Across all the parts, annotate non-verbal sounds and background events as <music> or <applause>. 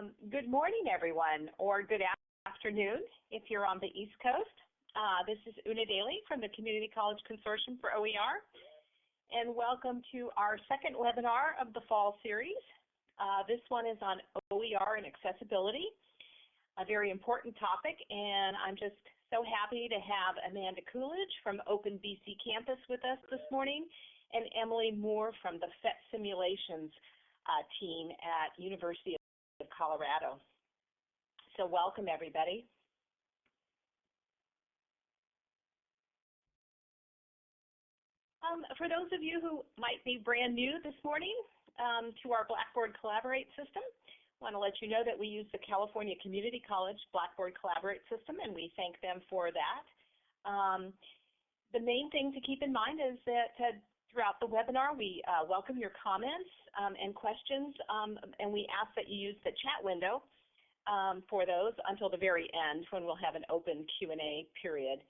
Um, good morning, everyone, or good afternoon if you're on the East Coast. Uh, this is Una Daly from the Community College Consortium for OER, and welcome to our second webinar of the fall series. Uh, this one is on OER and accessibility, a very important topic, and I'm just so happy to have Amanda Coolidge from Open BC Campus with us this morning, and Emily Moore from the PhET Simulations uh, team at University of Colorado. So welcome, everybody. Um, for those of you who might be brand new this morning um, to our Blackboard Collaborate system, I want to let you know that we use the California Community College Blackboard Collaborate system, and we thank them for that. Um, the main thing to keep in mind is that uh, throughout the webinar, we uh, welcome your comments um, and questions, um, and we ask that you use the chat window um, for those until the very end when we'll have an open Q&A period.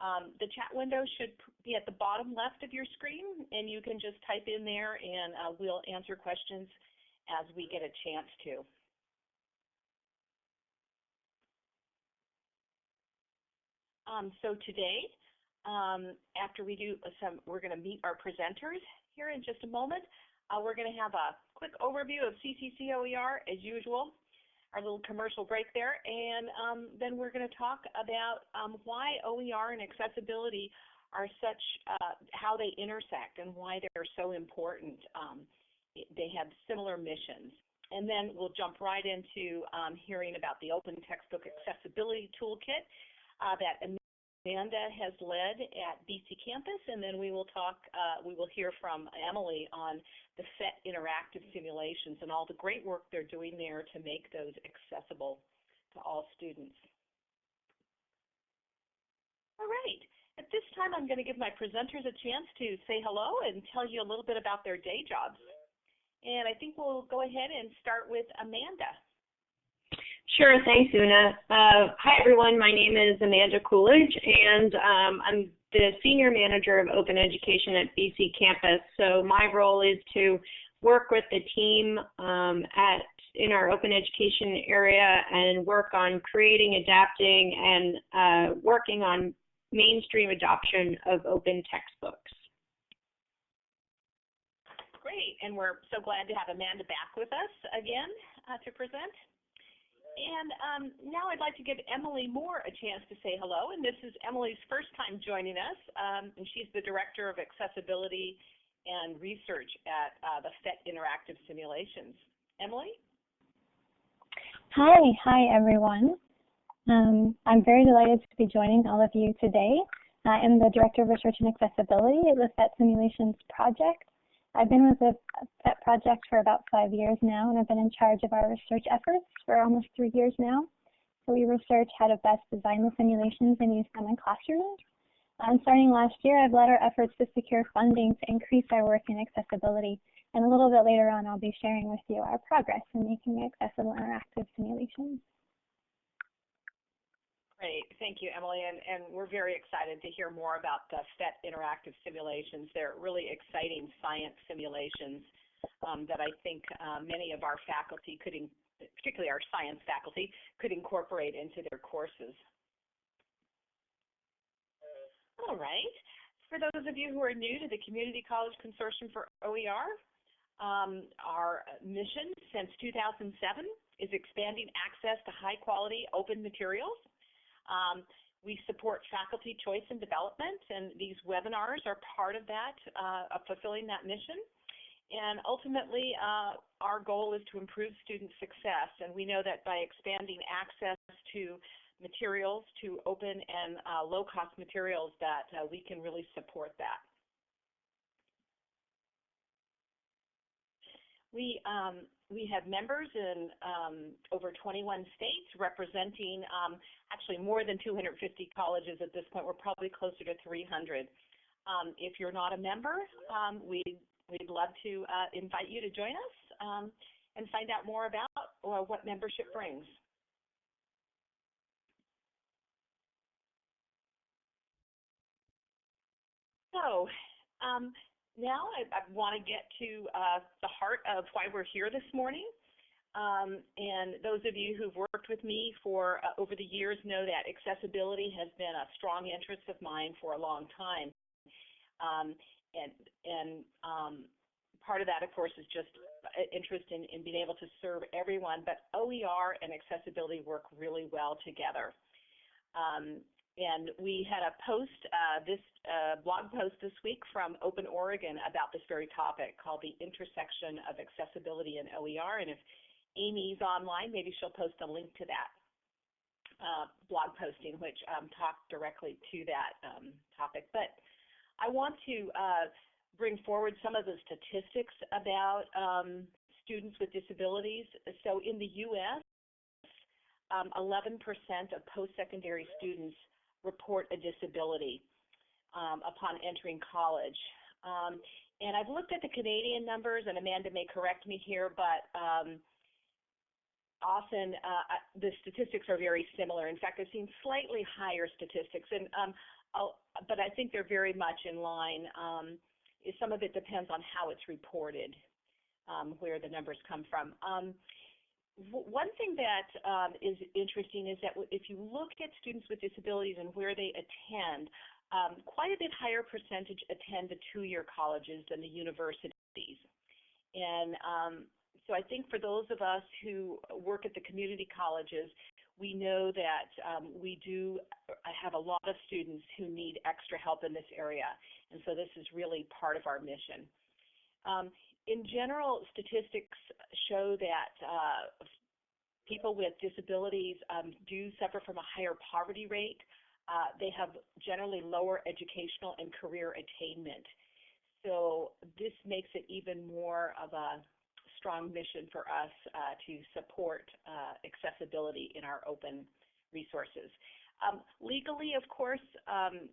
Um, the chat window should be at the bottom left of your screen, and you can just type in there and uh, we'll answer questions as we get a chance to. Um, so today, um, after we do some, we're going to meet our presenters here in just a moment. Uh, we're going to have a quick overview of CCCOER as usual, our little commercial break there, and um, then we're going to talk about um, why OER and accessibility are such, uh, how they intersect and why they're so important. Um, they have similar missions. And then we'll jump right into um, hearing about the Open Textbook Accessibility Toolkit uh, that Amanda has led at BC Campus, and then we will talk, uh, we will hear from Emily on the PhET interactive simulations and all the great work they're doing there to make those accessible to all students. All right, at this time I'm going to give my presenters a chance to say hello and tell you a little bit about their day jobs. And I think we'll go ahead and start with Amanda. Sure, thanks, Una. Uh, hi, everyone. My name is Amanda Coolidge, and um, I'm the Senior Manager of Open Education at BC Campus. So my role is to work with the team um, at in our open education area and work on creating, adapting, and uh, working on mainstream adoption of open textbooks. Great, and we're so glad to have Amanda back with us again uh, to present. And um, now I'd like to give Emily Moore a chance to say hello. And this is Emily's first time joining us, um, and she's the Director of Accessibility and Research at uh, the PhET Interactive Simulations. Emily? Hi, hi everyone. Um, I'm very delighted to be joining all of you today. I am the Director of Research and Accessibility at the PhET Simulations Project. I've been with the PhET project for about five years now, and I've been in charge of our research efforts for almost three years now. So we research how to best design the simulations and use them in classrooms. And starting last year, I've led our efforts to secure funding to increase our work in accessibility. And a little bit later on, I'll be sharing with you our progress in making accessible interactive simulations. Great. Thank you, Emily. And, and we're very excited to hear more about the PhET interactive simulations. They're really exciting science simulations um, that I think uh, many of our faculty could, in, particularly our science faculty, could incorporate into their courses. All right. For those of you who are new to the Community College Consortium for OER, um, our mission since 2007 is expanding access to high quality open materials um, we support faculty choice and development, and these webinars are part of that, uh, of fulfilling that mission. And ultimately, uh, our goal is to improve student success, and we know that by expanding access to materials, to open and uh, low-cost materials, that uh, we can really support that. We um, we have members in um, over 21 states representing um, actually more than 250 colleges at this point. We're probably closer to 300. Um, if you're not a member, um, we'd, we'd love to uh, invite you to join us um, and find out more about uh, what membership brings. So, um, now I, I want to get to uh, the heart of why we're here this morning. Um, and those of you who've worked with me for uh, over the years know that accessibility has been a strong interest of mine for a long time. Um, and and um, part of that, of course, is just interest in, in being able to serve everyone. But OER and accessibility work really well together. Um, and we had a post, uh, this uh, blog post this week from Open Oregon about this very topic called the intersection of accessibility and OER. And if Amy's online, maybe she'll post a link to that uh, blog posting, which um, talked directly to that um, topic. But I want to uh, bring forward some of the statistics about um, students with disabilities. So in the U.S., 11% um, of post-secondary students report a disability um, upon entering college. Um, and I've looked at the Canadian numbers, and Amanda may correct me here, but um, often uh, the statistics are very similar. In fact, I've seen slightly higher statistics, and um, but I think they're very much in line. Um, some of it depends on how it's reported, um, where the numbers come from. One thing that um, is interesting is that if you look at students with disabilities and where they attend, um, quite a bit higher percentage attend the two-year colleges than the universities. And um, so I think for those of us who work at the community colleges, we know that um, we do have a lot of students who need extra help in this area, and so this is really part of our mission. Um, in general, statistics show that uh, people with disabilities um, do suffer from a higher poverty rate. Uh, they have generally lower educational and career attainment. So this makes it even more of a strong mission for us uh, to support uh, accessibility in our open resources. Um, legally, of course, um,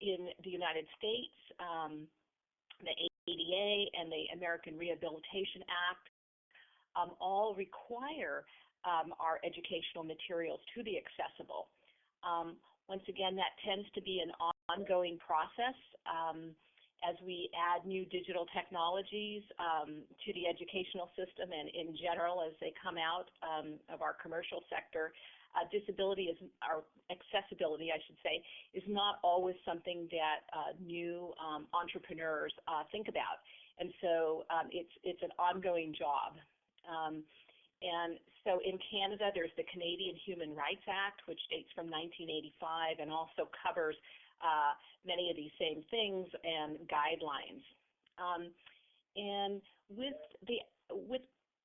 in the United States, um, the ADA and the American Rehabilitation Act um, all require um, our educational materials to be accessible. Um, once again, that tends to be an ongoing process as we add new digital technologies um, to the educational system and in general as they come out um, of our commercial sector, uh, disability is, or accessibility, I should say, is not always something that uh, new um, entrepreneurs uh, think about. And so um, it's, it's an ongoing job. Um, and so in Canada, there's the Canadian Human Rights Act, which dates from 1985 and also covers uh, many of these same things and guidelines. Um, and with the with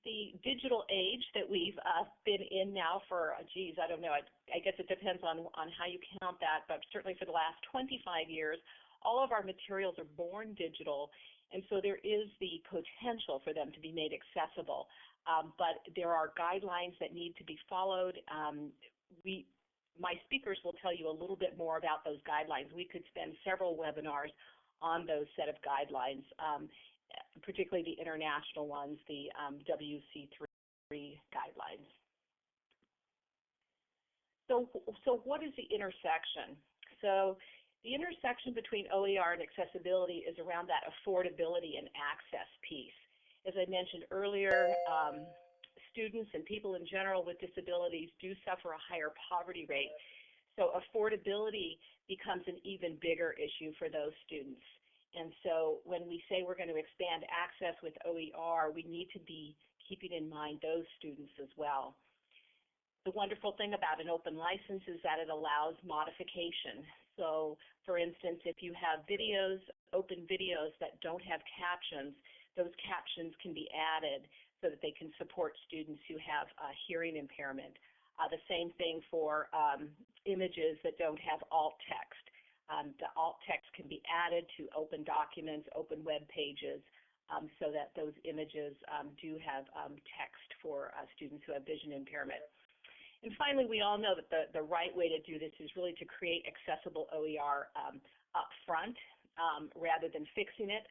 the digital age that we've uh, been in now for, uh, geez, I don't know, I, I guess it depends on, on how you count that, but certainly for the last 25 years, all of our materials are born digital, and so there is the potential for them to be made accessible. Um, but there are guidelines that need to be followed. Um, we my speakers will tell you a little bit more about those guidelines. We could spend several webinars on those set of guidelines, um, particularly the international ones, the um, WC3 guidelines. So, so what is the intersection? So the intersection between OER and accessibility is around that affordability and access piece. As I mentioned earlier, um, students and people in general with disabilities do suffer a higher poverty rate. So affordability becomes an even bigger issue for those students. And so when we say we're going to expand access with OER, we need to be keeping in mind those students as well. The wonderful thing about an open license is that it allows modification. So for instance, if you have videos, open videos that don't have captions, those captions can be added so that they can support students who have uh, hearing impairment. Uh, the same thing for um, images that don't have alt text. Um, the alt text can be added to open documents, open web pages, um, so that those images um, do have um, text for uh, students who have vision impairment. And finally, we all know that the, the right way to do this is really to create accessible OER um, up front um, rather than fixing it.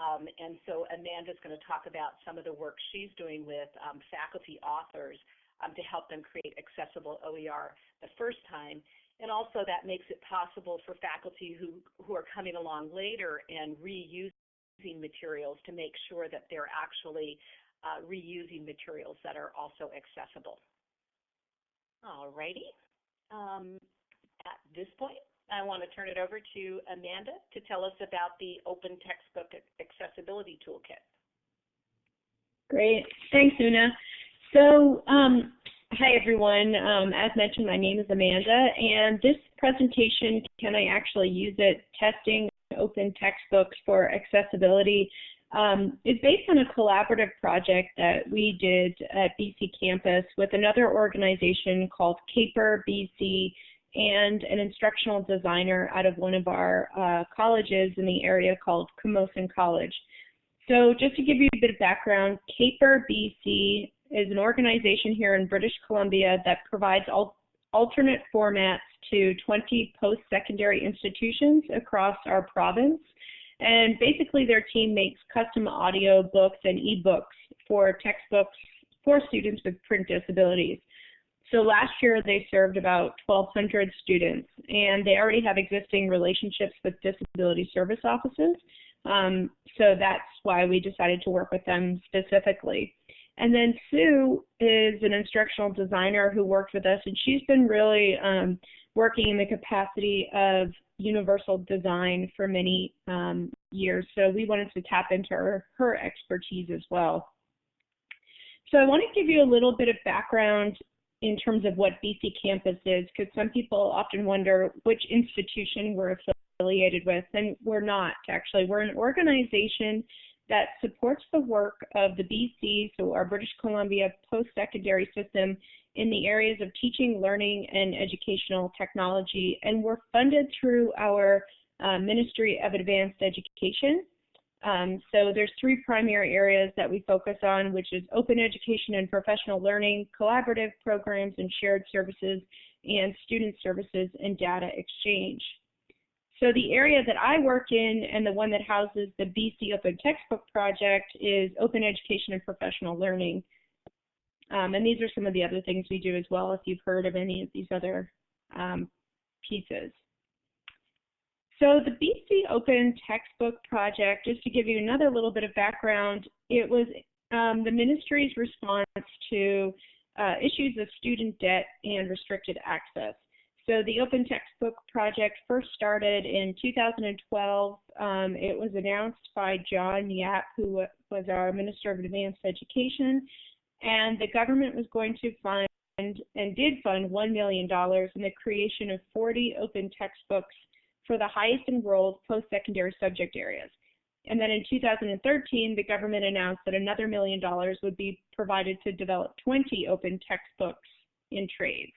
And so Amanda's going to talk about some of the work she's doing with faculty authors to help them create accessible OER the first time. And also that makes it possible for faculty who, who are coming along later and reusing materials to make sure that they're actually uh, reusing materials that are also accessible. Alrighty. Um, at this point, I want to turn it over to Amanda to tell us about the Open Textbook Accessibility Toolkit. Great. Thanks, Una. So, um, hi everyone. Um, as mentioned, my name is Amanda, and this presentation, can I actually use it, testing open textbooks for accessibility, um, is based on a collaborative project that we did at BC campus with another organization called CAPER BC and an instructional designer out of one of our uh, colleges in the area called Camosun College. So just to give you a bit of background, CAPER BC is an organization here in British Columbia that provides al alternate formats to 20 post-secondary institutions across our province. And basically their team makes custom audio books and ebooks for textbooks for students with print disabilities. So last year they served about 1,200 students, and they already have existing relationships with disability service offices. Um, so that's why we decided to work with them specifically. And then Sue is an instructional designer who worked with us, and she's been really um, working in the capacity of universal design for many um, years. So we wanted to tap into her, her expertise as well. So I want to give you a little bit of background in terms of what BC Campus is, because some people often wonder which institution we're affiliated with, and we're not actually. We're an organization that supports the work of the BC, so our British Columbia post-secondary system in the areas of teaching, learning, and educational technology, and we're funded through our uh, Ministry of Advanced Education. Um, so there's three primary areas that we focus on, which is open education and professional learning, collaborative programs and shared services, and student services and data exchange. So the area that I work in and the one that houses the BC Open Textbook Project is open education and professional learning. Um, and these are some of the other things we do as well if you've heard of any of these other um, pieces. So the BC Open Textbook Project, just to give you another little bit of background, it was um, the ministry's response to uh, issues of student debt and restricted access. So the Open Textbook Project first started in 2012. Um, it was announced by John Yap, who was our Minister of Advanced Education, and the government was going to fund and did fund $1 million in the creation of 40 open textbooks for the highest enrolled post-secondary subject areas. And then in 2013, the government announced that another million dollars would be provided to develop 20 open textbooks in trades.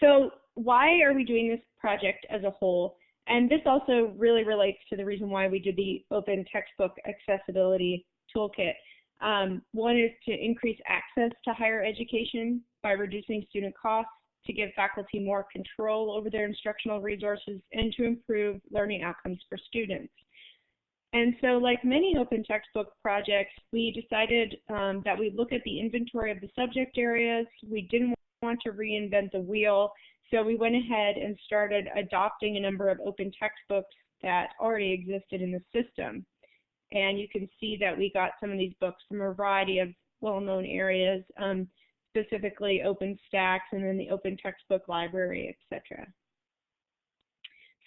So why are we doing this project as a whole? And this also really relates to the reason why we did the Open Textbook Accessibility Toolkit. Um, one is to increase access to higher education by reducing student costs to give faculty more control over their instructional resources and to improve learning outcomes for students. And so like many open textbook projects, we decided um, that we look at the inventory of the subject areas. We didn't want to reinvent the wheel, so we went ahead and started adopting a number of open textbooks that already existed in the system. And you can see that we got some of these books from a variety of well-known areas. Um, specifically OpenStax and then the Open Textbook Library, etc.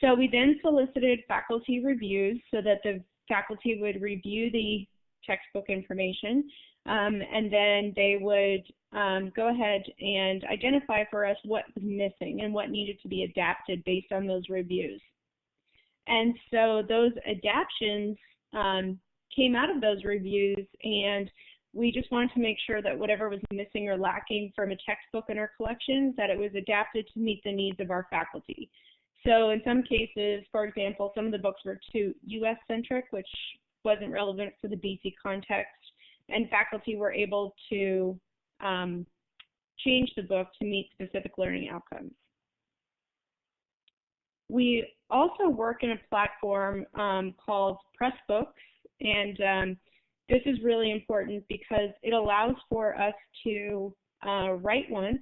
So we then solicited faculty reviews so that the faculty would review the textbook information um, and then they would um, go ahead and identify for us what was missing and what needed to be adapted based on those reviews. And so those adaptions um, came out of those reviews and we just wanted to make sure that whatever was missing or lacking from a textbook in our collections, that it was adapted to meet the needs of our faculty. So in some cases, for example, some of the books were too US-centric, which wasn't relevant for the BC context, and faculty were able to um, change the book to meet specific learning outcomes. We also work in a platform um, called Pressbooks, and um, this is really important because it allows for us to uh, write once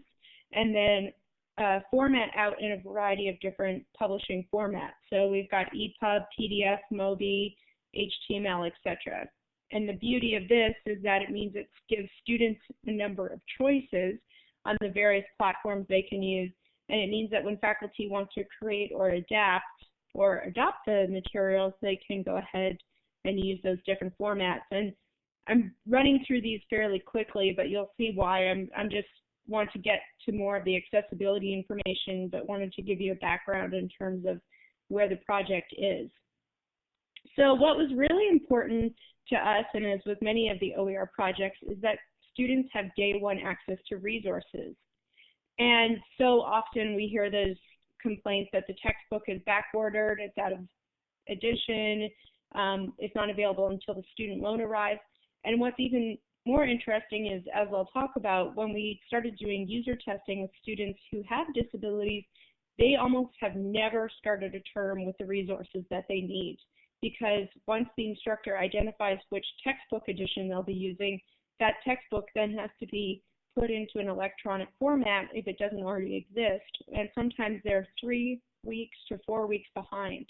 and then uh, format out in a variety of different publishing formats. So we've got EPUB, PDF, MOBI, HTML, etc. and the beauty of this is that it means it gives students a number of choices on the various platforms they can use. And it means that when faculty want to create or adapt or adopt the materials, they can go ahead and use those different formats. And I'm running through these fairly quickly, but you'll see why I'm, I'm just want to get to more of the accessibility information, but wanted to give you a background in terms of where the project is. So what was really important to us, and as with many of the OER projects, is that students have day one access to resources. And so often we hear those complaints that the textbook is backordered, it's out of edition, um, it's not available until the student loan arrives. And what's even more interesting is, as I'll talk about, when we started doing user testing with students who have disabilities, they almost have never started a term with the resources that they need because once the instructor identifies which textbook edition they'll be using, that textbook then has to be put into an electronic format if it doesn't already exist, and sometimes they're three weeks to four weeks behind.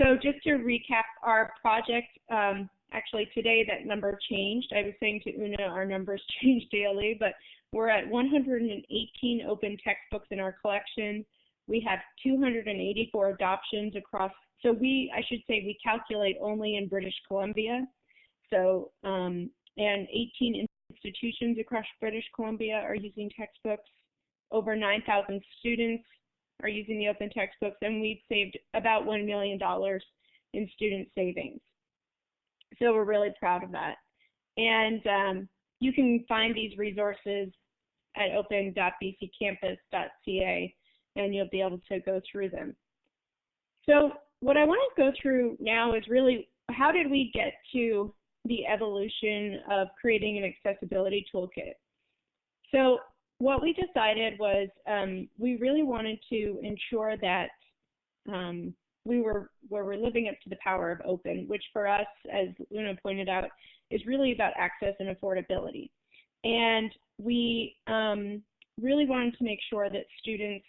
So just to recap our project, um, actually today that number changed. I was saying to Una our numbers <laughs> change daily, but we're at 118 open textbooks in our collection. We have 284 adoptions across, so we, I should say we calculate only in British Columbia. So, um, and 18 institutions across British Columbia are using textbooks. Over 9,000 students are using the open textbooks, and we've saved about $1 million in student savings. So we're really proud of that. And um, you can find these resources at open.bccampus.ca, and you'll be able to go through them. So what I want to go through now is really how did we get to the evolution of creating an accessibility toolkit. So what we decided was um, we really wanted to ensure that um, we were where we're living up to the power of open, which for us, as Una pointed out, is really about access and affordability. And we um, really wanted to make sure that students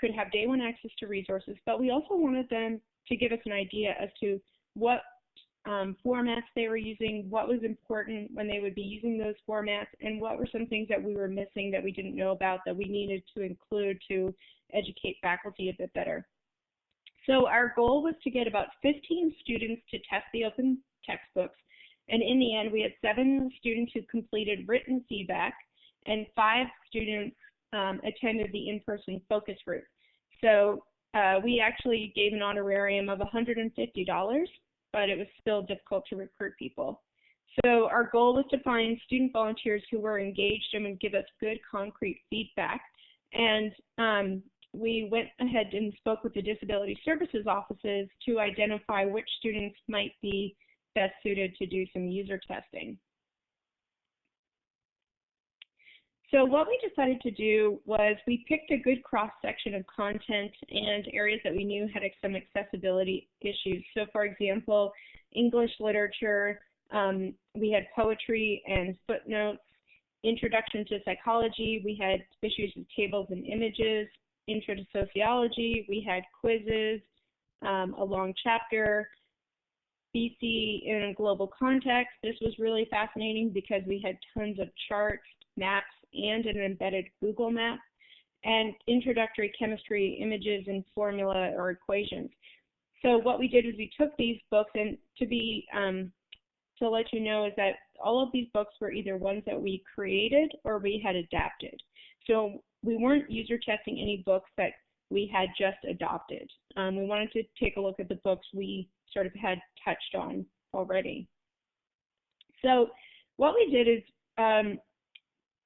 could have day one access to resources, but we also wanted them to give us an idea as to what um, formats they were using, what was important when they would be using those formats, and what were some things that we were missing that we didn't know about that we needed to include to educate faculty a bit better. So our goal was to get about 15 students to test the open textbooks, and in the end we had seven students who completed written feedback, and five students um, attended the in-person focus group. So uh, we actually gave an honorarium of $150 but it was still difficult to recruit people. So our goal was to find student volunteers who were engaged and would give us good concrete feedback. And um, we went ahead and spoke with the disability services offices to identify which students might be best suited to do some user testing. So what we decided to do was we picked a good cross-section of content and areas that we knew had some accessibility issues. So for example, English literature, um, we had poetry and footnotes, introduction to psychology, we had issues with tables and images, intro to sociology, we had quizzes, um, a long chapter, BC in a global context. This was really fascinating because we had tons of charts, maps, and an embedded Google map, and introductory chemistry images and formula or equations. So what we did is we took these books and to be um, to let you know is that all of these books were either ones that we created or we had adapted. So we weren't user testing any books that we had just adopted. Um, we wanted to take a look at the books we sort of had touched on already. So what we did is um,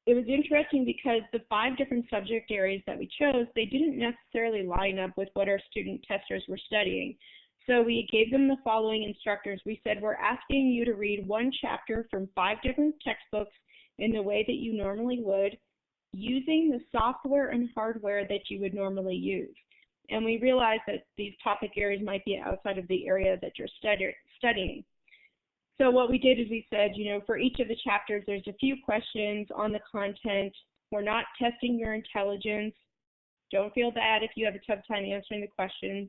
it was interesting because the five different subject areas that we chose, they didn't necessarily line up with what our student testers were studying. So we gave them the following instructors. We said, we're asking you to read one chapter from five different textbooks in the way that you normally would, using the software and hardware that you would normally use. And we realized that these topic areas might be outside of the area that you're studying. So what we did is we said, you know, for each of the chapters, there's a few questions on the content. We're not testing your intelligence. Don't feel bad if you have a tough time answering the questions,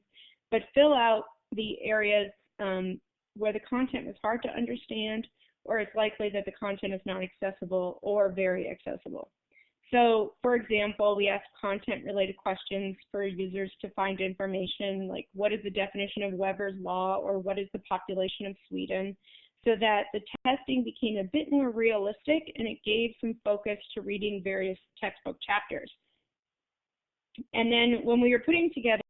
but fill out the areas um, where the content was hard to understand or it's likely that the content is not accessible or very accessible. So, for example, we ask content-related questions for users to find information like what is the definition of Weber's law or what is the population of Sweden, so that the testing became a bit more realistic and it gave some focus to reading various textbook chapters. And then when we were putting together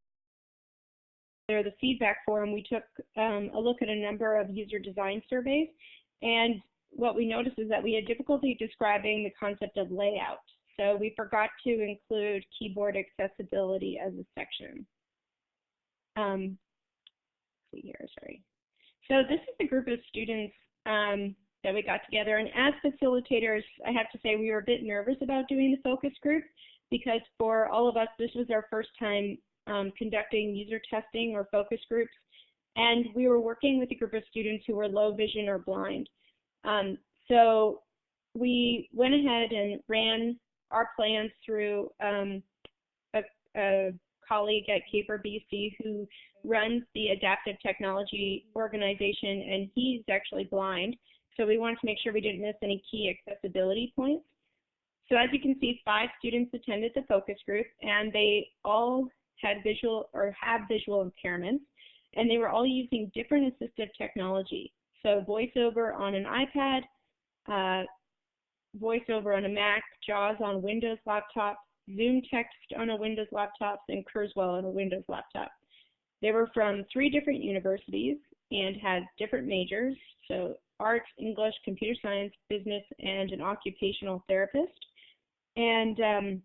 the feedback form, we took um, a look at a number of user design surveys, and what we noticed is that we had difficulty describing the concept of layout. So we forgot to include keyboard accessibility as a section. Um, see here, sorry. So this is a group of students um, that we got together, and as facilitators, I have to say we were a bit nervous about doing the focus group because for all of us, this was our first time um, conducting user testing or focus groups, and we were working with a group of students who were low vision or blind. Um, so we went ahead and ran our plans through um, a, a, colleague at CAPER BC who runs the Adaptive Technology Organization, and he's actually blind. So we wanted to make sure we didn't miss any key accessibility points. So as you can see, five students attended the focus group, and they all had visual or have visual impairments, and they were all using different assistive technology. So VoiceOver on an iPad, uh, VoiceOver on a Mac, JAWS on Windows laptop, ZoomText on a Windows laptop, and Kurzweil on a Windows laptop. They were from three different universities and had different majors, so arts, English, computer science, business, and an occupational therapist. And um,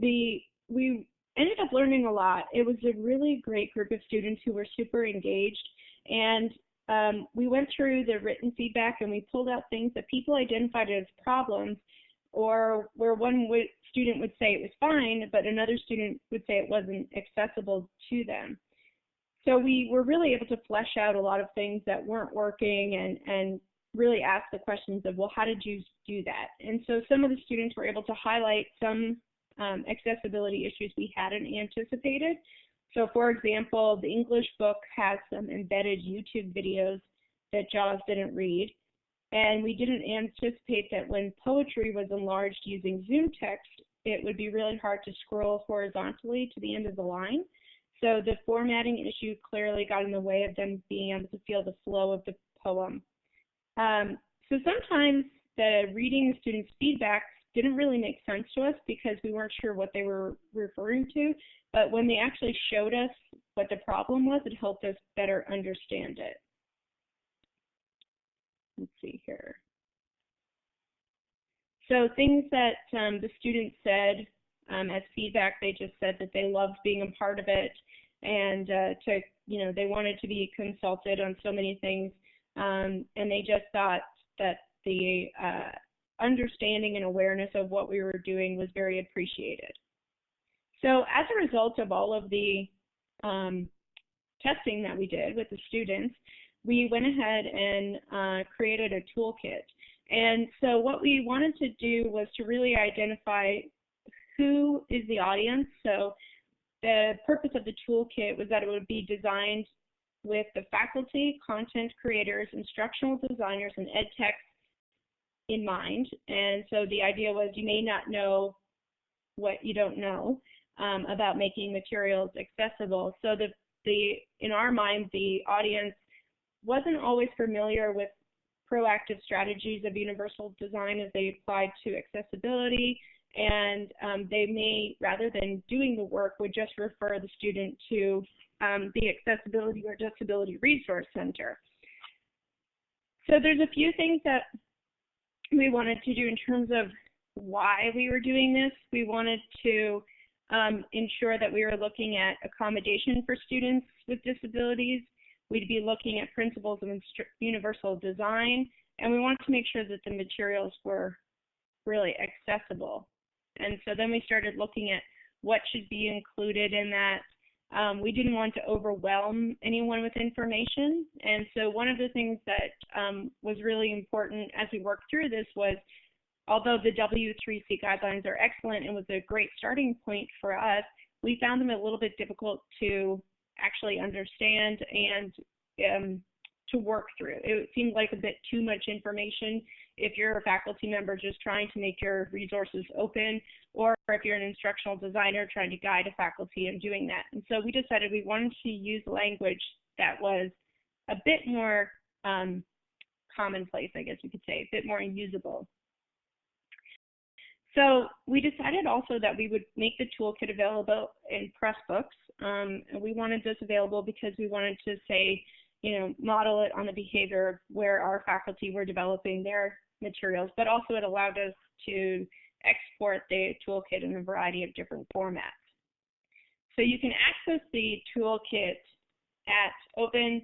the we ended up learning a lot. It was a really great group of students who were super engaged, and um, we went through the written feedback and we pulled out things that people identified as problems or where one student would say it was fine, but another student would say it wasn't accessible to them. So we were really able to flesh out a lot of things that weren't working and, and really ask the questions of, well, how did you do that? And so some of the students were able to highlight some um, accessibility issues we hadn't anticipated. So for example, the English book has some embedded YouTube videos that JAWS didn't read. And we didn't anticipate that when poetry was enlarged using ZoomText, it would be really hard to scroll horizontally to the end of the line. So the formatting issue clearly got in the way of them being able to feel the flow of the poem. Um, so sometimes the reading students' feedback didn't really make sense to us because we weren't sure what they were referring to. But when they actually showed us what the problem was, it helped us better understand it. Let's see here. So things that um, the students said um, as feedback, they just said that they loved being a part of it and uh, to, you know, they wanted to be consulted on so many things. Um, and they just thought that the uh, understanding and awareness of what we were doing was very appreciated. So as a result of all of the um, testing that we did with the students, we went ahead and uh, created a toolkit. And so what we wanted to do was to really identify who is the audience. So the purpose of the toolkit was that it would be designed with the faculty, content creators, instructional designers, and ed techs in mind. And so the idea was you may not know what you don't know um, about making materials accessible. So the, the in our mind, the audience wasn't always familiar with proactive strategies of universal design as they applied to accessibility and um, they may, rather than doing the work, would just refer the student to um, the Accessibility or Disability Resource Center. So there's a few things that we wanted to do in terms of why we were doing this. We wanted to um, ensure that we were looking at accommodation for students with disabilities. We'd be looking at principles of universal design, and we wanted to make sure that the materials were really accessible. And so then we started looking at what should be included in that. Um, we didn't want to overwhelm anyone with information. And so one of the things that um, was really important as we worked through this was although the W3C guidelines are excellent and was a great starting point for us, we found them a little bit difficult to actually understand and um, to work through. It seemed like a bit too much information if you're a faculty member just trying to make your resources open, or if you're an instructional designer trying to guide a faculty in doing that. And so we decided we wanted to use language that was a bit more um, commonplace, I guess we could say, a bit more usable. So we decided also that we would make the toolkit available in Pressbooks. Um, and we wanted this available because we wanted to say, you know, model it on the behavior of where our faculty were developing their materials, but also it allowed us to export the toolkit in a variety of different formats. So you can access the toolkit at opentextbc.ca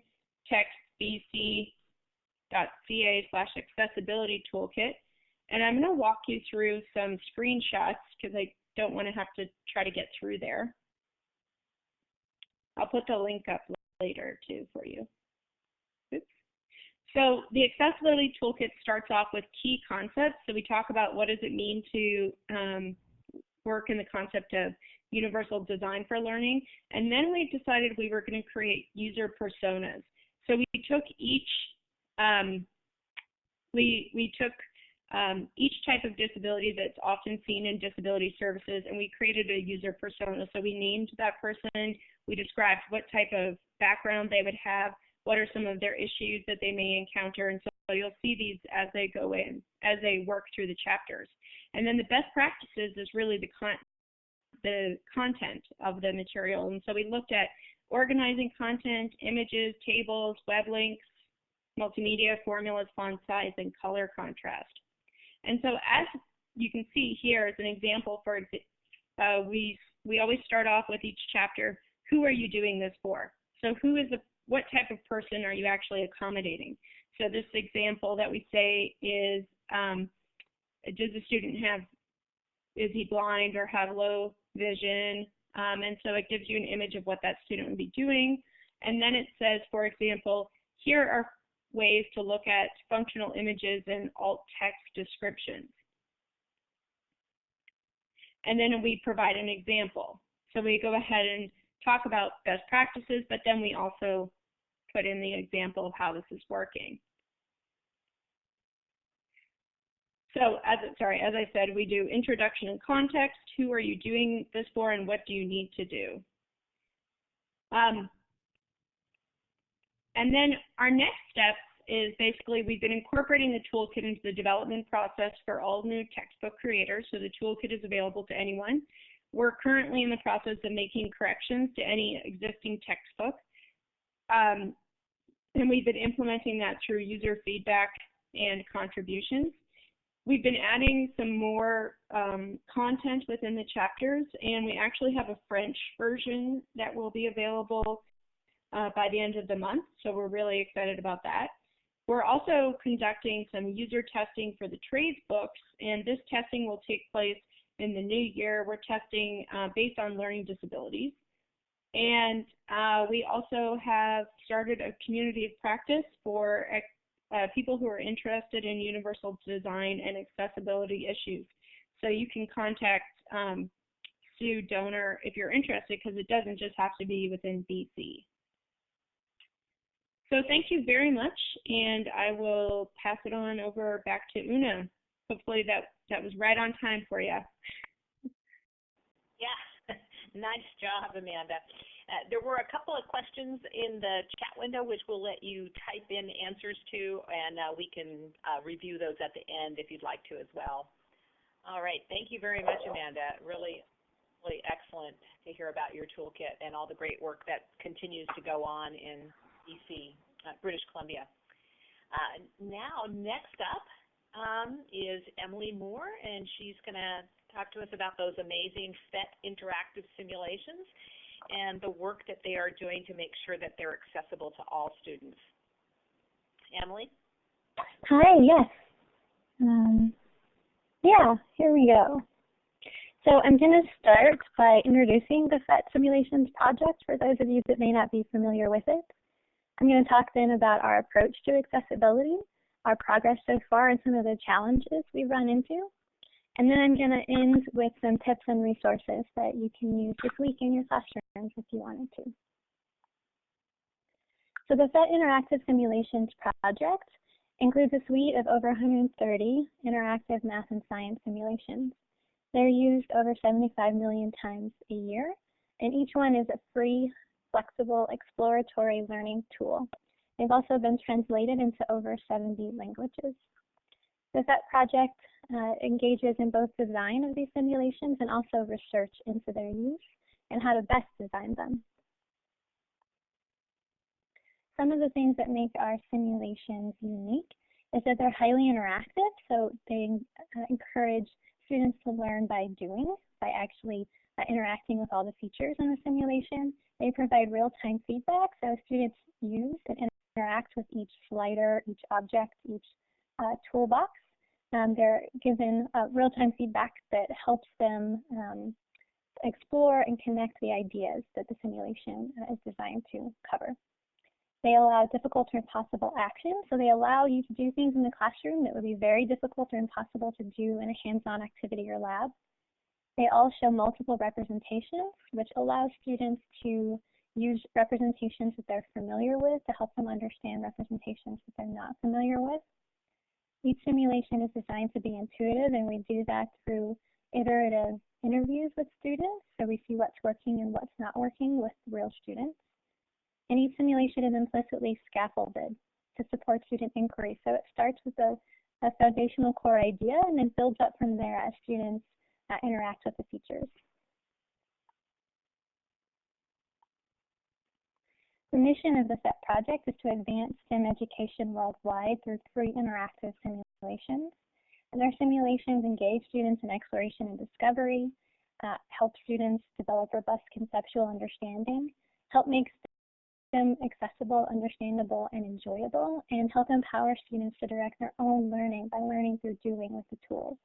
slash accessibility toolkit. And I'm going to walk you through some screenshots because I don't want to have to try to get through there. I'll put the link up later too for you. Oops. So the accessibility toolkit starts off with key concepts. So we talk about what does it mean to um, work in the concept of universal design for learning. And then we decided we were going to create user personas. So we took each, um, we, we took um, each type of disability that's often seen in disability services, and we created a user persona. So we named that person, we described what type of background they would have, what are some of their issues that they may encounter, and so you'll see these as they go in, as they work through the chapters. And then the best practices is really the, con the content of the material, and so we looked at organizing content, images, tables, web links, multimedia, formulas, font size, and color contrast. And so as you can see here as an example, for uh, we we always start off with each chapter, who are you doing this for? So who is the what type of person are you actually accommodating? So this example that we say is, um, does the student have, is he blind or have low vision? Um, and so it gives you an image of what that student would be doing. And then it says, for example, here are ways to look at functional images and alt text descriptions. And then we provide an example. So we go ahead and talk about best practices, but then we also put in the example of how this is working. So as sorry, as I said, we do introduction and context. Who are you doing this for, and what do you need to do? Um, and then our next step is basically we've been incorporating the toolkit into the development process for all new textbook creators. So the toolkit is available to anyone. We're currently in the process of making corrections to any existing textbook. Um, and we've been implementing that through user feedback and contributions. We've been adding some more um, content within the chapters, and we actually have a French version that will be available uh, by the end of the month, so we're really excited about that. We're also conducting some user testing for the trades books, and this testing will take place in the new year. We're testing uh, based on learning disabilities. And uh, we also have started a community of practice for uh, people who are interested in universal design and accessibility issues. So you can contact um, Sue Doner if you're interested because it doesn't just have to be within BC. So thank you very much, and I will pass it on over back to Una. Hopefully that, that was right on time for you. Yeah, <laughs> nice job, Amanda. Uh, there were a couple of questions in the chat window which we'll let you type in answers to, and uh, we can uh, review those at the end if you'd like to as well. All right, thank you very much, Amanda. Really, really excellent to hear about your toolkit and all the great work that continues to go on in BC, uh, British Columbia. Uh, now, next up um, is Emily Moore, and she's going to talk to us about those amazing PhET interactive simulations and the work that they are doing to make sure that they're accessible to all students. Emily? Hi, yes. Um, yeah, here we go. So I'm going to start by introducing the PhET Simulations project for those of you that may not be familiar with it. I'm going to talk then about our approach to accessibility, our progress so far, and some of the challenges we've run into. And then I'm going to end with some tips and resources that you can use this week in your classrooms if you wanted to. So the PhET Interactive Simulations project includes a suite of over 130 interactive math and science simulations. They're used over 75 million times a year, and each one is a free, flexible, exploratory learning tool. They've also been translated into over 70 languages. The PhET project uh, engages in both design of these simulations and also research into their use and how to best design them. Some of the things that make our simulations unique is that they're highly interactive, so they uh, encourage students to learn by doing, by actually uh, interacting with all the features in the simulation. They provide real-time feedback, so students use and interact with each slider, each object, each uh, toolbox. Um, they're given uh, real-time feedback that helps them um, explore and connect the ideas that the simulation uh, is designed to cover. They allow difficult or impossible actions, so they allow you to do things in the classroom that would be very difficult or impossible to do in a hands-on activity or lab. They all show multiple representations, which allows students to use representations that they're familiar with to help them understand representations that they're not familiar with. Each simulation is designed to be intuitive, and we do that through iterative interviews with students, so we see what's working and what's not working with real students. And each simulation is implicitly scaffolded to support student inquiry. So it starts with a, a foundational core idea and then builds up from there as students uh, interact with the features. The mission of the PhET project is to advance STEM education worldwide through free interactive simulations. And our simulations engage students in exploration and discovery, uh, help students develop robust conceptual understanding, help make them accessible, understandable, and enjoyable, and help empower students to direct their own learning by learning through doing with the tools.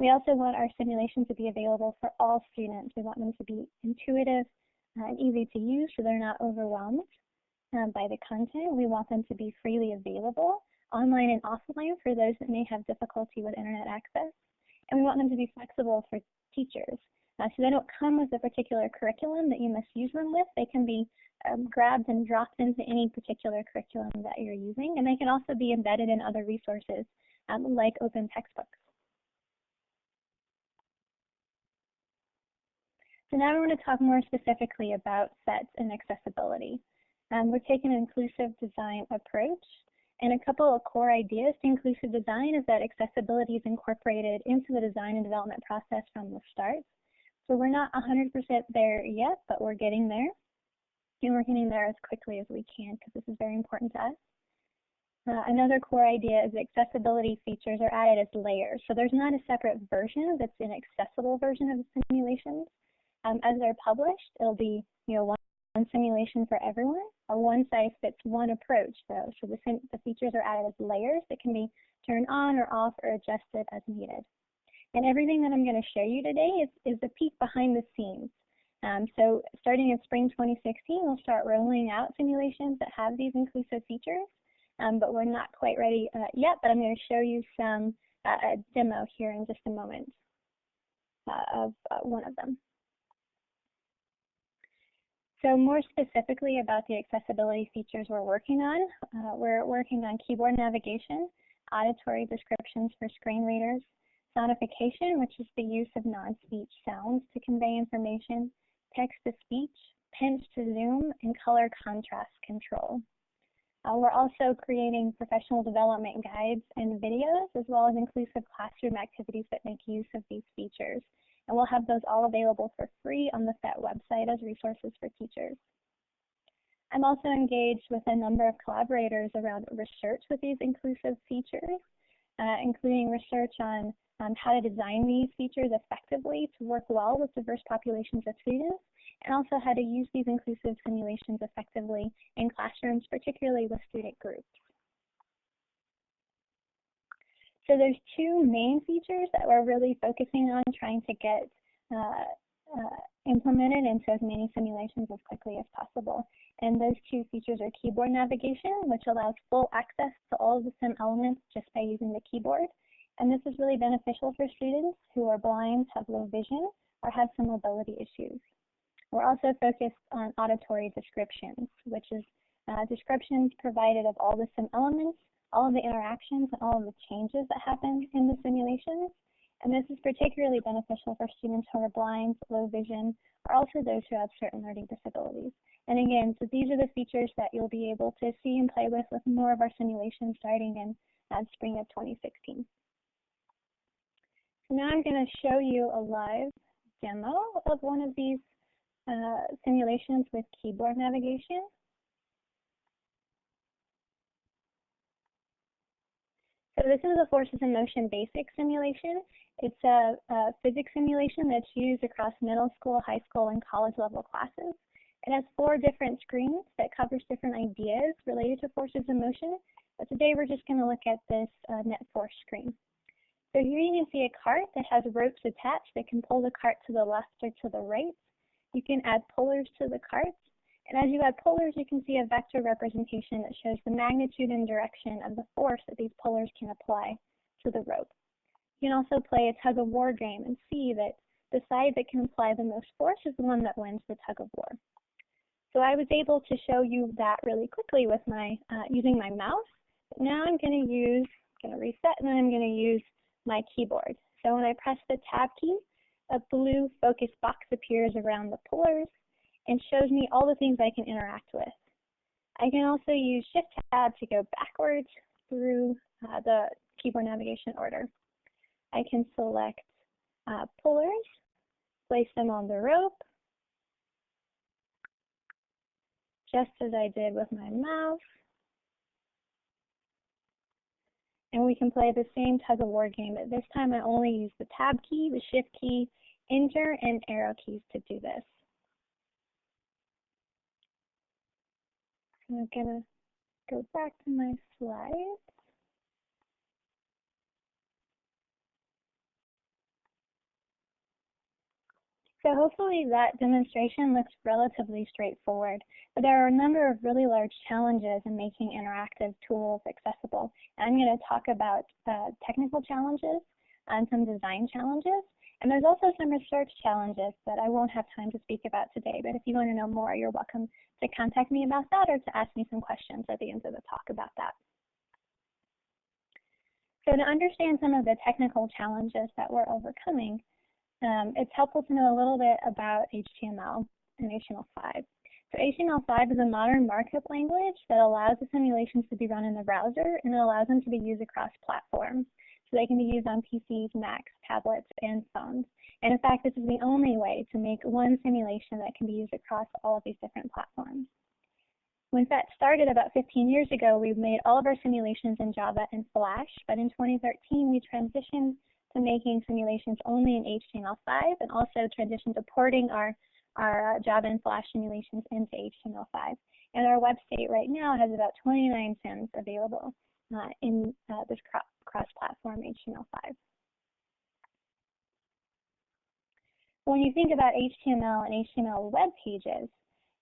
We also want our simulation to be available for all students. We want them to be intuitive, and easy to use so they're not overwhelmed um, by the content. We want them to be freely available online and offline for those that may have difficulty with internet access. And we want them to be flexible for teachers. Uh, so they don't come with a particular curriculum that you must use them with. They can be um, grabbed and dropped into any particular curriculum that you're using. And they can also be embedded in other resources um, like open textbooks. So now I want to talk more specifically about sets and accessibility. Um, we're taking an inclusive design approach. And a couple of core ideas to inclusive design is that accessibility is incorporated into the design and development process from the start. So we're not 100% there yet, but we're getting there. And we're getting there as quickly as we can because this is very important to us. Uh, another core idea is accessibility features are added as layers. So there's not a separate version that's an accessible version of the simulations. Um, as they're published, it'll be you know one, one simulation for everyone, a one size fits one approach. So, so the, the features are added as layers that can be turned on or off or adjusted as needed. And everything that I'm going to show you today is, is a peek behind the scenes. Um, so starting in spring 2016, we'll start rolling out simulations that have these inclusive features, um, but we're not quite ready uh, yet, but I'm going to show you some uh, a demo here in just a moment uh, of uh, one of them. So more specifically about the accessibility features we're working on, uh, we're working on keyboard navigation, auditory descriptions for screen readers, sonification, which is the use of non-speech sounds to convey information, text-to-speech, pinch to zoom, and color contrast control. Uh, we're also creating professional development guides and videos, as well as inclusive classroom activities that make use of these features and we'll have those all available for free on the PhET website as resources for teachers. I'm also engaged with a number of collaborators around research with these inclusive features, uh, including research on um, how to design these features effectively to work well with diverse populations of students, and also how to use these inclusive simulations effectively in classrooms, particularly with student groups. So there's two main features that we're really focusing on trying to get uh, uh, implemented into as many simulations as quickly as possible. And those two features are keyboard navigation, which allows full access to all of the sim elements just by using the keyboard. And this is really beneficial for students who are blind, have low vision, or have some mobility issues. We're also focused on auditory descriptions, which is uh, descriptions provided of all the sim elements, all of the interactions, and all of the changes that happen in the simulations. And this is particularly beneficial for students who are blind, low vision, or also those who have certain learning disabilities. And again, so these are the features that you'll be able to see and play with with more of our simulations starting in uh, spring of 2016. So now I'm going to show you a live demo of one of these uh, simulations with keyboard navigation. So this is a forces in motion basic simulation. It's a, a, physics simulation that's used across middle school, high school, and college level classes. It has four different screens that covers different ideas related to forces in motion. But today we're just going to look at this uh, net force screen. So here you can see a cart that has ropes attached that can pull the cart to the left or to the right. You can add pullers to the cart. And as you add pullers, you can see a vector representation that shows the magnitude and direction of the force that these pullers can apply to the rope. You can also play a tug of war game and see that the side that can apply the most force is the one that wins the tug of war. So I was able to show you that really quickly with my uh, using my mouse. But Now I'm going to use, I'm going to reset, and then I'm going to use my keyboard. So when I press the tab key, a blue focus box appears around the pullers and shows me all the things I can interact with. I can also use Shift Tab to go backwards through uh, the keyboard navigation order. I can select uh, pullers, place them on the rope, just as I did with my mouse. And we can play the same tug of war game, but this time I only use the tab key, the shift key, enter, and arrow keys to do this. I'm gonna go back to my slides. So hopefully that demonstration looks relatively straightforward, but there are a number of really large challenges in making interactive tools accessible. And I'm going to talk about uh, technical challenges and some design challenges. And there's also some research challenges that I won't have time to speak about today, but if you want to know more, you're welcome to contact me about that or to ask me some questions at the end of the talk about that. So to understand some of the technical challenges that we're overcoming, um, it's helpful to know a little bit about HTML and HTML5. So HTML5 is a modern markup language that allows the simulations to be run in the browser and it allows them to be used across platforms. So they can be used on PCs, Macs, tablets, and phones. And in fact, this is the only way to make one simulation that can be used across all of these different platforms. When PhET started about 15 years ago, we made all of our simulations in Java and Flash, but in 2013 we transitioned to making simulations only in HTML5 and also transitioned to porting our, our uh, Java and Flash simulations into HTML5. And our website right now has about 29 sims available in uh, this cross-platform HTML5. When you think about HTML and HTML web pages,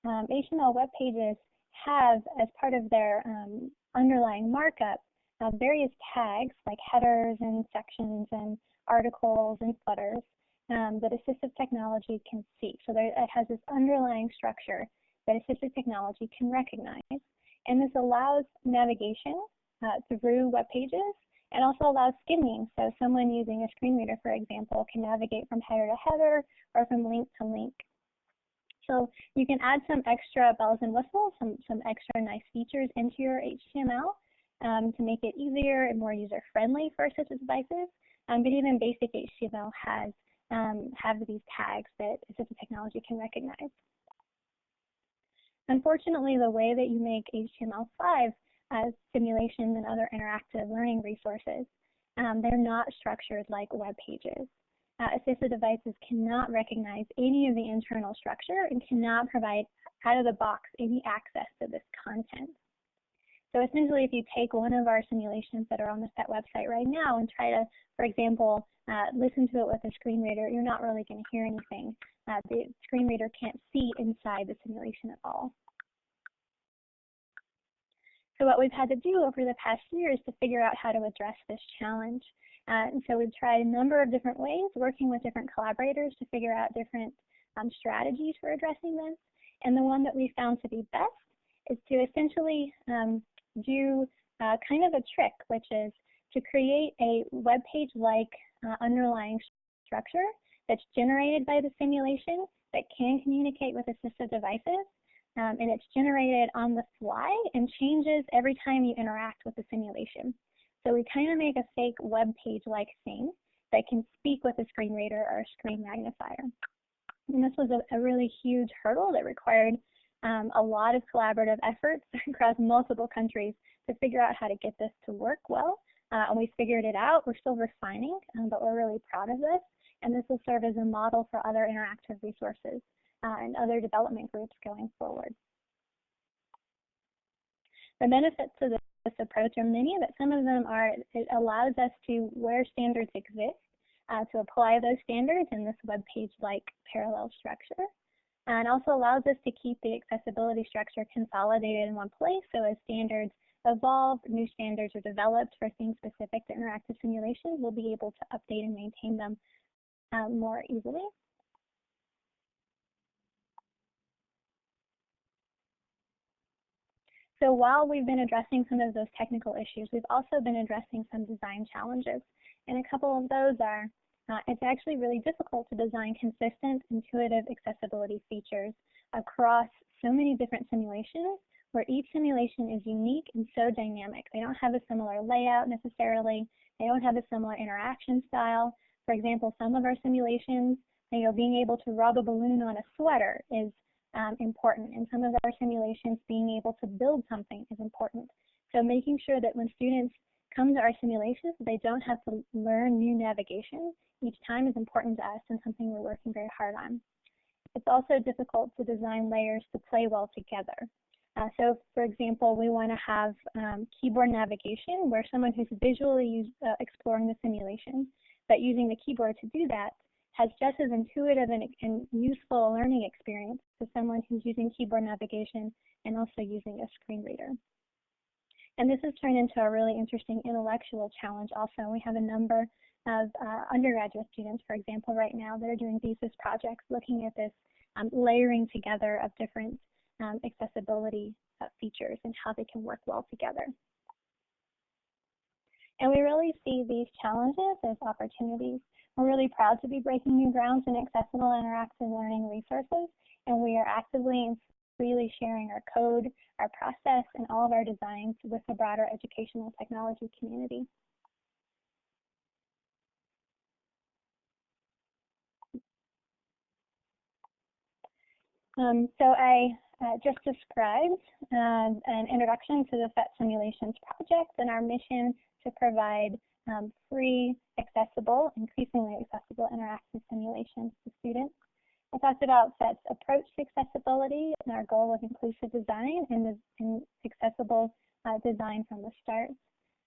um, HTML web pages have, as part of their um, underlying markup, uh, various tags like headers and sections and articles and footers um, that assistive technology can see. So there, it has this underlying structure that assistive technology can recognize. And this allows navigation through web pages and also allows skimming. So someone using a screen reader, for example, can navigate from header to header or from link to link. So you can add some extra bells and whistles, some, some extra nice features into your HTML um, to make it easier and more user-friendly for assistive devices. Um, but even basic HTML has um, have these tags that assistive technology can recognize. Unfortunately, the way that you make HTML5 as simulations and other interactive learning resources, um, they're not structured like web pages. Uh, assistive devices cannot recognize any of the internal structure and cannot provide out of the box any access to this content. So essentially, if you take one of our simulations that are on the PhET website right now and try to, for example, uh, listen to it with a screen reader, you're not really going to hear anything. Uh, the screen reader can't see inside the simulation at all. So what we've had to do over the past year is to figure out how to address this challenge. Uh, and so we've tried a number of different ways, working with different collaborators to figure out different um, strategies for addressing this. And the one that we found to be best is to essentially um, do uh, kind of a trick, which is to create a web page-like uh, underlying structure that's generated by the simulation that can communicate with assistive devices. Um, and it's generated on the fly and changes every time you interact with the simulation. So we kind of make a fake web page-like thing that can speak with a screen reader or a screen magnifier. And this was a, a really huge hurdle that required um, a lot of collaborative efforts <laughs> across multiple countries to figure out how to get this to work well. Uh, and we figured it out. We're still refining, um, but we're really proud of this. And this will serve as a model for other interactive resources and other development groups going forward. The benefits of this approach are many, but some of them are it allows us to, where standards exist, uh, to apply those standards in this web page-like parallel structure. And also allows us to keep the accessibility structure consolidated in one place. So as standards evolve, new standards are developed for things specific to interactive simulation, we'll be able to update and maintain them um, more easily. So while we've been addressing some of those technical issues, we've also been addressing some design challenges. And a couple of those are, uh, it's actually really difficult to design consistent, intuitive accessibility features across so many different simulations where each simulation is unique and so dynamic. They don't have a similar layout necessarily. They don't have a similar interaction style. For example, some of our simulations, you know, being able to rub a balloon on a sweater is um, important. In some of our simulations, being able to build something is important. So making sure that when students come to our simulations, they don't have to learn new navigation each time is important to us and something we're working very hard on. It's also difficult to design layers to play well together. Uh, so, for example, we want to have um, keyboard navigation where someone who's visually use, uh, exploring the simulation, but using the keyboard to do that has just as intuitive and, and useful learning experience to someone who's using keyboard navigation and also using a screen reader. And this has turned into a really interesting intellectual challenge also. We have a number of uh, undergraduate students, for example, right now that are doing thesis projects looking at this um, layering together of different um, accessibility uh, features and how they can work well together. And we really see these challenges as opportunities we're really proud to be breaking new grounds in accessible interactive learning resources, and we are actively and freely sharing our code, our process, and all of our designs with the broader educational technology community. Um, so I uh, just described uh, an introduction to the PhET Simulations project and our mission to provide um, free, accessible, increasingly accessible interactive simulations to students. I talked about PhET's approach to accessibility and our goal of inclusive design and, and accessible uh, design from the start.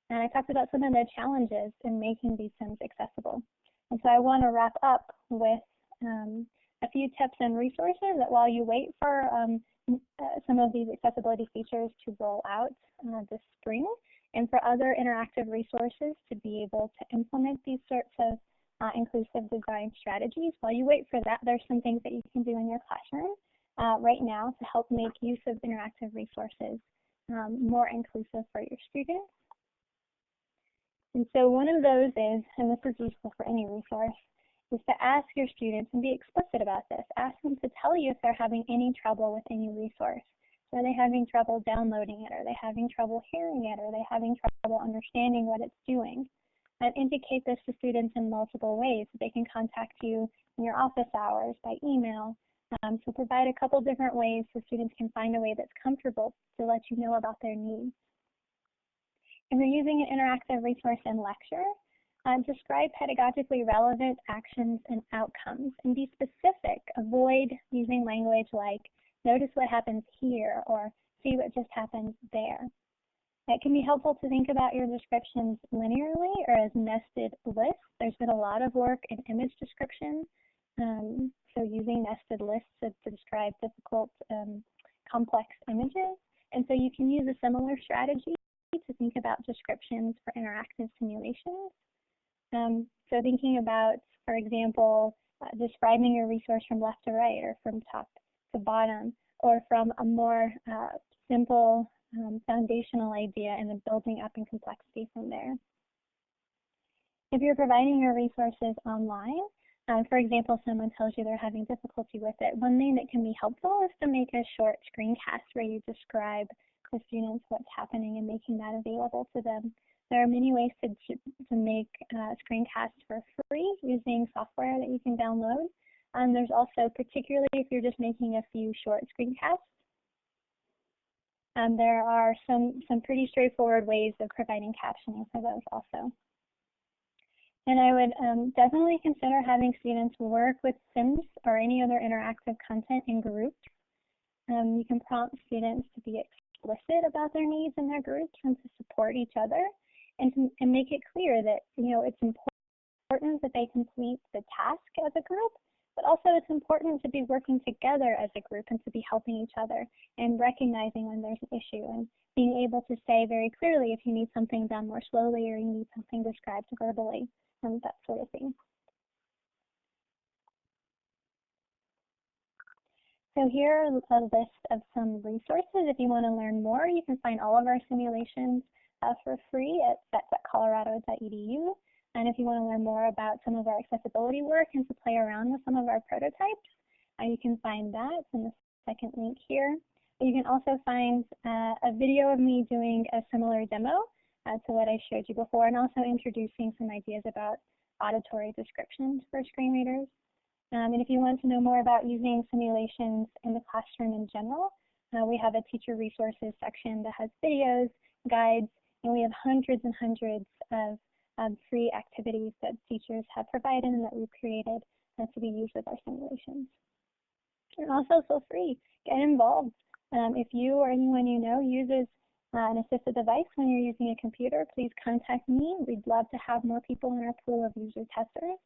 And I talked about some of the challenges in making these sims accessible. And so I want to wrap up with um, a few tips and resources that while you wait for um, uh, some of these accessibility features to roll out uh, this spring, and for other interactive resources to be able to implement these sorts of uh, inclusive design strategies. While you wait for that, there's some things that you can do in your classroom uh, right now to help make use of interactive resources um, more inclusive for your students. And so one of those is, and this is useful for any resource, is to ask your students and be explicit about this. Ask them to tell you if they're having any trouble with any resource. Are they having trouble downloading it? Are they having trouble hearing it? Are they having trouble understanding what it's doing? And indicate this to students in multiple ways. So they can contact you in your office hours, by email. Um, so provide a couple different ways so students can find a way that's comfortable to let you know about their needs. If you're using an interactive resource in lecture, uh, describe pedagogically relevant actions and outcomes and be specific. Avoid using language like notice what happens here or see what just happens there. It can be helpful to think about your descriptions linearly or as nested lists. There's been a lot of work in image description, um, so using nested lists to, to describe difficult, um, complex images. And so you can use a similar strategy to think about descriptions for interactive simulations. Um, so thinking about, for example, uh, describing your resource from left to right or from top to bottom or from a more uh, simple um, foundational idea and then building up in complexity from there. If you're providing your resources online, uh, for example, someone tells you they're having difficulty with it, one thing that can be helpful is to make a short screencast where you describe to students what's happening and making that available to them. There are many ways to, to make uh, screencasts for free using software that you can download. And there's also, particularly if you're just making a few short screencasts, um, there are some, some pretty straightforward ways of providing captioning for those also. And I would um, definitely consider having students work with Sims or any other interactive content in groups. Um, you can prompt students to be explicit about their needs in their groups and to support each other and, to, and make it clear that, you know, it's important that they complete the task as a group, but also it's important to be working together as a group and to be helping each other and recognizing when there's an issue and being able to say very clearly if you need something done more slowly or you need something described verbally and that sort of thing. So here are a list of some resources. If you want to learn more, you can find all of our simulations uh, for free at phet.colorado.edu. And if you want to learn more about some of our accessibility work and to play around with some of our prototypes, uh, you can find that in the second link here. You can also find uh, a video of me doing a similar demo uh, to what I showed you before and also introducing some ideas about auditory descriptions for screen readers. Um, and if you want to know more about using simulations in the classroom in general, uh, we have a teacher resources section that has videos, guides, and we have hundreds and hundreds of um, free activities that teachers have provided and that we've created uh, to be used with our simulations. And also feel free, get involved. Um, if you or anyone you know uses uh, an assistive device when you're using a computer, please contact me. We'd love to have more people in our pool of user testers.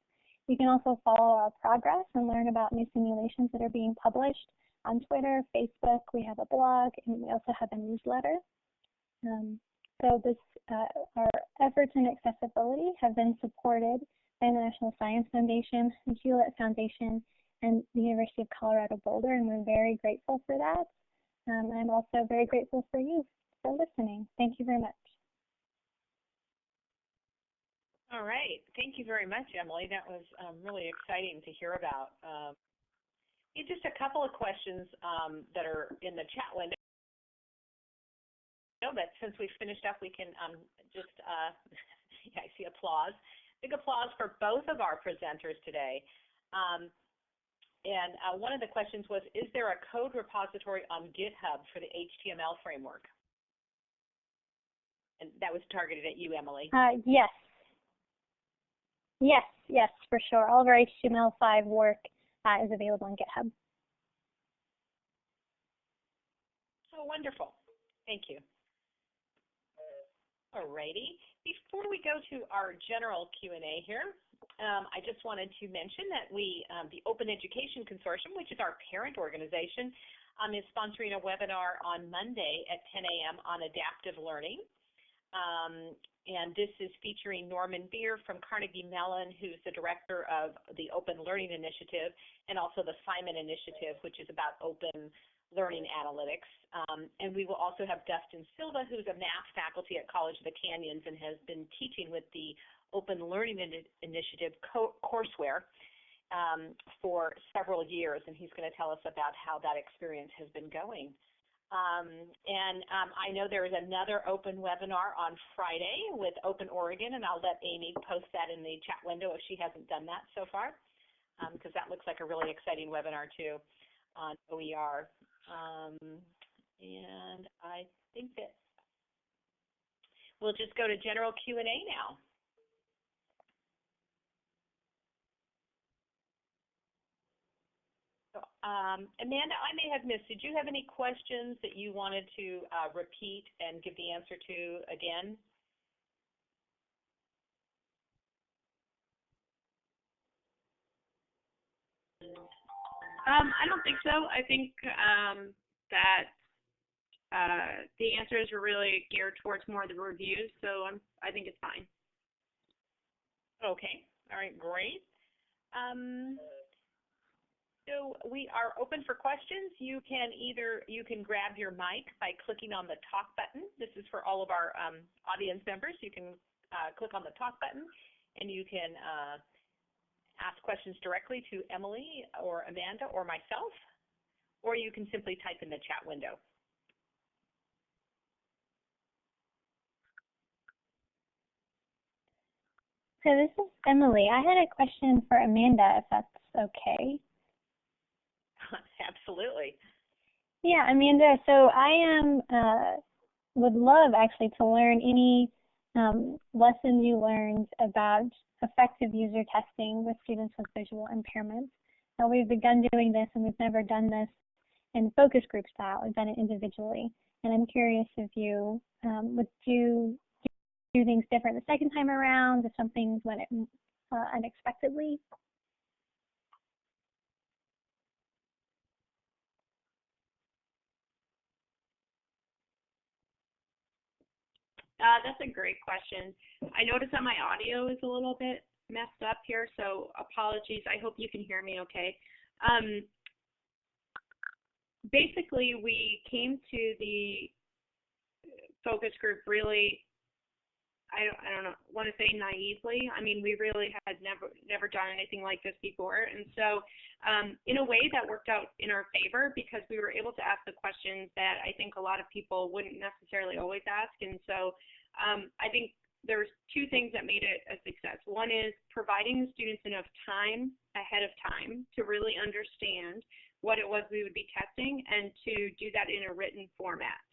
You can also follow our progress and learn about new simulations that are being published on Twitter, Facebook. We have a blog, and we also have a newsletter. Um, so this, uh, our efforts in accessibility have been supported by the National Science Foundation, the Hewlett Foundation, and the University of Colorado Boulder, and we're very grateful for that. Um, I'm also very grateful for you for listening. Thank you very much. All right. Thank you very much, Emily. That was um, really exciting to hear about. Um, just a couple of questions um, that are in the chat window. But since we've finished up, we can um, just, uh, <laughs> yeah, I see applause. Big applause for both of our presenters today. Um, and uh, one of the questions was, is there a code repository on GitHub for the HTML framework? And that was targeted at you, Emily. Uh, yes, Yes, yes, for sure. All of our HTML5 work uh, is available on GitHub. Oh, wonderful. Thank you. Alrighty. Before we go to our general Q&A here, um, I just wanted to mention that we, um, the Open Education Consortium, which is our parent organization, um, is sponsoring a webinar on Monday at 10 a.m. on adaptive learning. Um, and this is featuring Norman Bier from Carnegie Mellon, who's the director of the Open Learning Initiative, and also the Simon Initiative, which is about open learning analytics. Um, and we will also have Dustin Silva, who's a math faculty at College of the Canyons and has been teaching with the Open Learning Initiative courseware um, for several years, and he's going to tell us about how that experience has been going. Um, and um, I know there is another open webinar on Friday with Open Oregon, and I'll let Amy post that in the chat window if she hasn't done that so far, because um, that looks like a really exciting webinar too on OER. Um, and I think that we'll just go to general Q&A now. Um, Amanda, I may have missed. Did you have any questions that you wanted to uh, repeat and give the answer to again? Um, I don't think so. I think um, that uh, the answers were really geared towards more of the reviews, so I'm, I think it's fine. Okay. All right. Great. Um, So we are open for questions. You can either, you can grab your mic by clicking on the talk button. This is for all of our um, audience members. You can uh, click on the talk button and you can uh, ask questions directly to Emily or Amanda or myself, or you can simply type in the chat window. So this is Emily. I had a question for Amanda, if that's okay. <laughs> Absolutely. Yeah, Amanda. So I am uh, would love actually to learn any um, lessons you learned about effective user testing with students with visual impairments. Now we've begun doing this, and we've never done this in focus group style. We've done it individually, and I'm curious if you um, would do do things different the second time around, if something went uh, unexpectedly. Uh, that's a great question. I notice that my audio is a little bit messed up here, so apologies. I hope you can hear me okay. Um, basically, we came to the focus group really I don't, I don't know, want to say naively. I mean, we really had never never done anything like this before, and so um, in a way that worked out in our favor because we were able to ask the questions that I think a lot of people wouldn't necessarily always ask, and so um, I think there's two things that made it a success. One is providing the students enough time ahead of time to really understand what it was we would be testing and to do that in a written format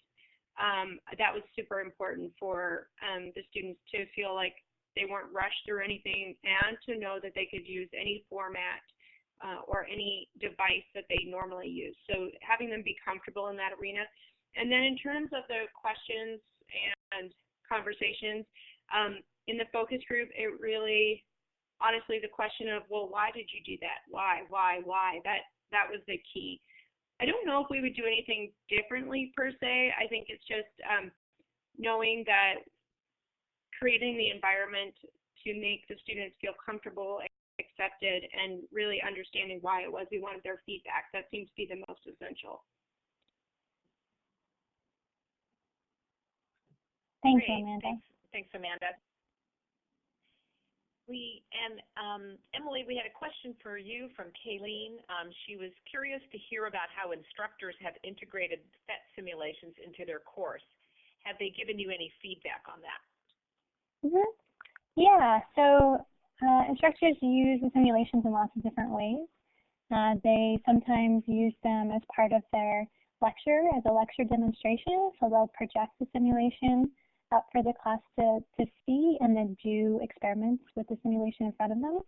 um, that was super important for um, the students to feel like they weren't rushed through anything and to know that they could use any format uh, or any device that they normally use. So having them be comfortable in that arena. And then in terms of the questions and conversations, um, in the focus group, it really, honestly, the question of, well, why did you do that? Why, why, why? That that was the key. I don't know if we would do anything differently per se. I think it's just um, knowing that creating the environment to make the students feel comfortable, accepted, and really understanding why it was we wanted their feedback. That seems to be the most essential. Thank Great. you, Amanda. Thanks, thanks Amanda. We and um, Emily, we had a question for you from Kayleen. Um, she was curious to hear about how instructors have integrated PhET simulations into their course. Have they given you any feedback on that? Mm -hmm. Yeah, so uh, instructors use the simulations in lots of different ways. Uh, they sometimes use them as part of their lecture, as a lecture demonstration, so they'll project the simulation up for the class to, to see and then do experiments with the simulation in front of them.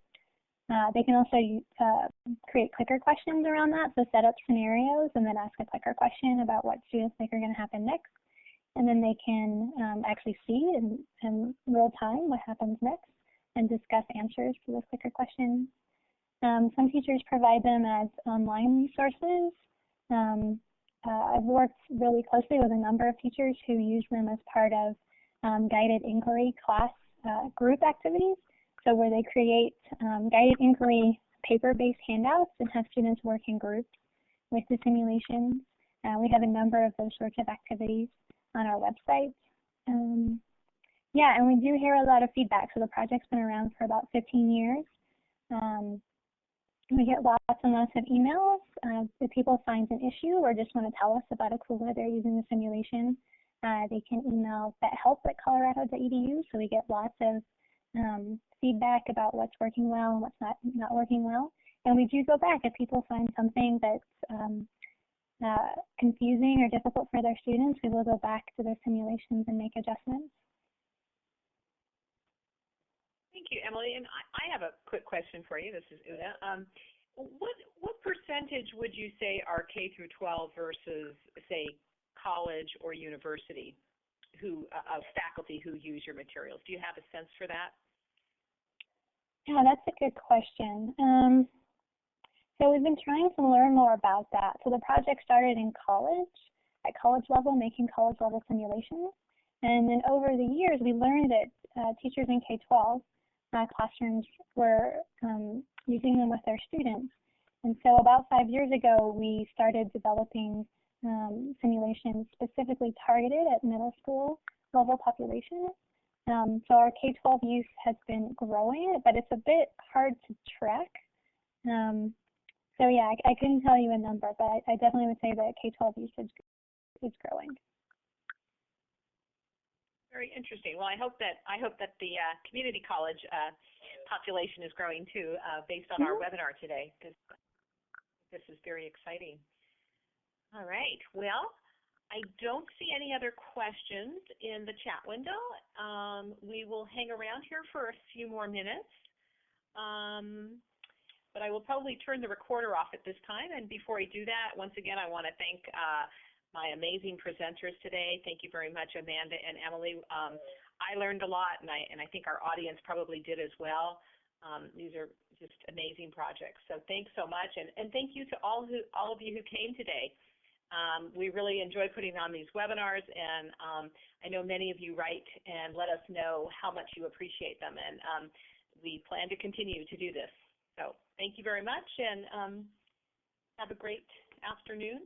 Uh, they can also uh, create clicker questions around that, so set up scenarios and then ask a clicker question about what students think are going to happen next. And then they can um, actually see in, in real time what happens next and discuss answers to those clicker questions. Um, some teachers provide them as online resources. Um, uh, I've worked really closely with a number of teachers who use them as part of um, guided inquiry class uh, group activities. So where they create um, guided inquiry paper-based handouts and have students work in groups with the simulations. Uh, we have a number of those sorts of activities on our website. Um, yeah, and we do hear a lot of feedback. So the project's been around for about 15 years. Um, we get lots and lots of emails uh, if people find an issue or just want to tell us about a cool way they're using the simulation. Uh, they can email phethelp at colorado.edu, so we get lots of um, feedback about what's working well and what's not, not working well. And we do go back if people find something that's um, uh, confusing or difficult for their students, we will go back to their simulations and make adjustments. Thank you, Emily. And I, I have a quick question for you. This is Una. Um, what what percentage would you say are K through 12 versus say college or university who uh, of faculty who use your materials? Do you have a sense for that? Yeah, that's a good question. Um, so we've been trying to learn more about that. So the project started in college, at college level, making college level simulations. And then over the years, we learned that uh, teachers in K-12 uh, classrooms were um, using them with their students. And so about five years ago, we started developing um, simulations specifically targeted at middle school level population. Um, so our K-12 use has been growing, but it's a bit hard to track. Um, so yeah, I, I couldn't tell you a number, but I, I definitely would say that K-12 usage is growing. Very interesting. Well, I hope that I hope that the uh, community college uh, population is growing too, uh, based on our Mhm. webinar today, because this is very exciting. All right. Well, I don't see any other questions in the chat window. Um, we will hang around here for a few more minutes. Um, but I will probably turn the recorder off at this time. And before I do that, once again, I want to thank uh, my amazing presenters today. Thank you very much, Amanda and Emily. Um, I learned a lot, and I, and I think our audience probably did as well. Um, these are just amazing projects. So thanks so much, and, and thank you to all who all of you who came today. Um, we really enjoy putting on these webinars, and um, I know many of you write and let us know how much you appreciate them, and um, we plan to continue to do this. So thank you very much, and um, have a great afternoon.